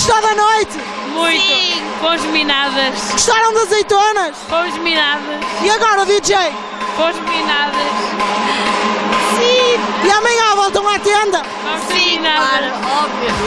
Gostou da noite? Muito. Sim. Fomos minadas. Gostaram das azeitonas? Fomos minadas. E agora, DJ? Fomos minadas. Sim. E amanhã voltam à tenda? Vamos Sim, claro.